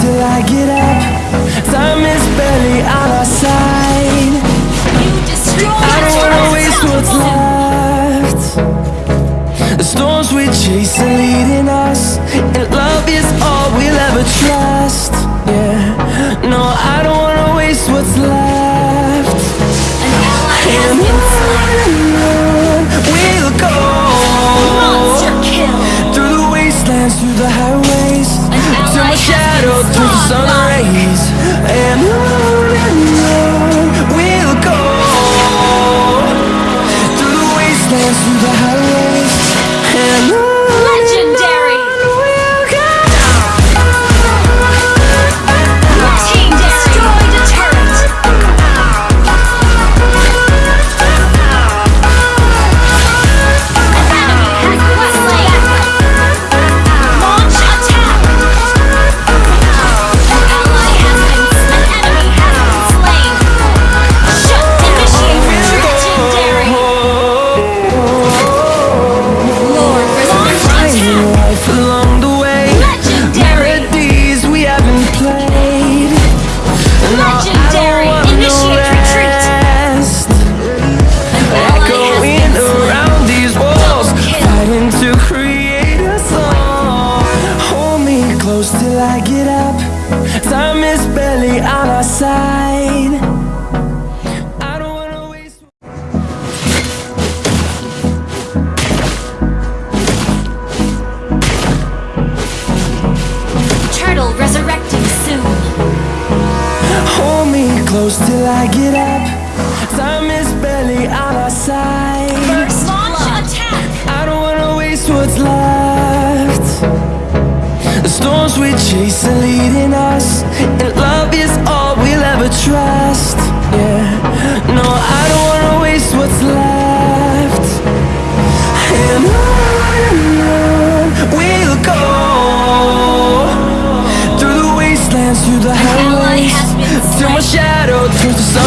till I get up. Time is barely on our side. I don't wanna waste what's left. The storms we chase are leading us And love is all we'll ever try. 다. I get up Time is barely on our side. First launch attack. I don't wanna waste what's left. The storms we chase are leading us And love is all we'll ever trust. Yeah, no I don't road through the sun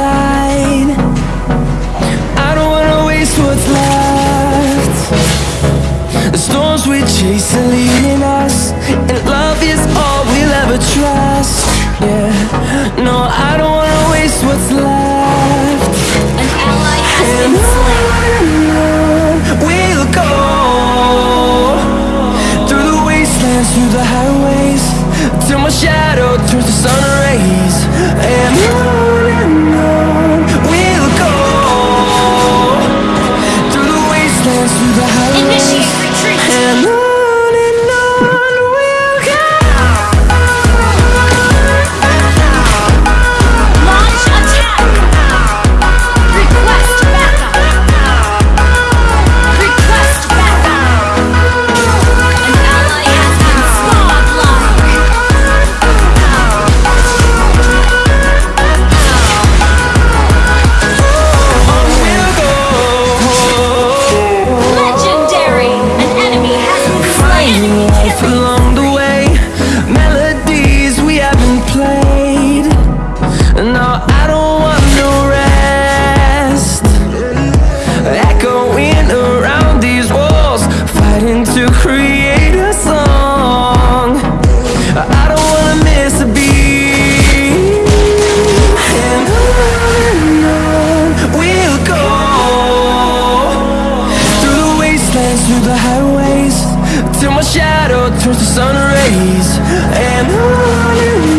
inside I don't wanna waste what's left. The storms we chase are leading us And love is all we'll ever trust. Yeah, no, I don't wanna waste what's left. An ally has been through the highways Till my shadow turns to sun rays. And Initiate retreat. breeze and on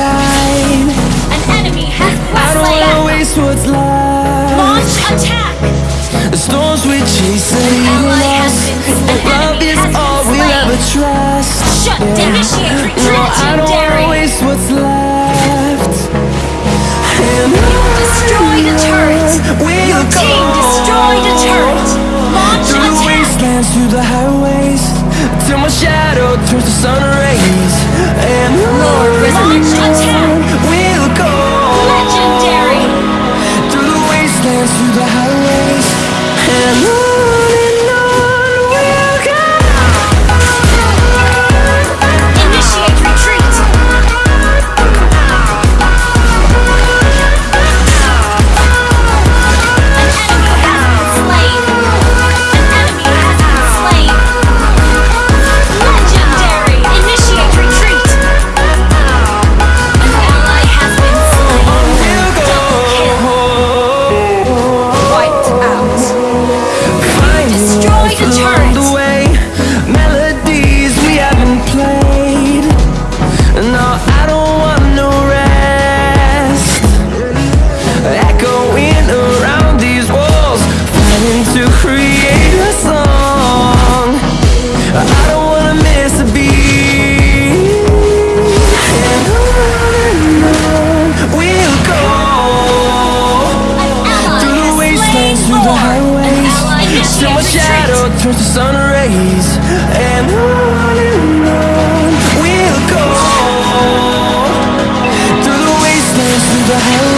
time. An enemy has I don't wanna waste what's left. Launch attack. The storms we chase are leading us. love is all we'll ever trust. Shut yeah. initiate retreat, no, I don't wanna waste what's left. And You will the turret. Your team destroyed a turret. Launch through attack. Through the wastelands, through the highways Till my shadow turns to sun rays. And Lord, Lord Through the highways, Still my shadow turns to sun rays. And on and on We'll go. Through the wastelands, through the highways.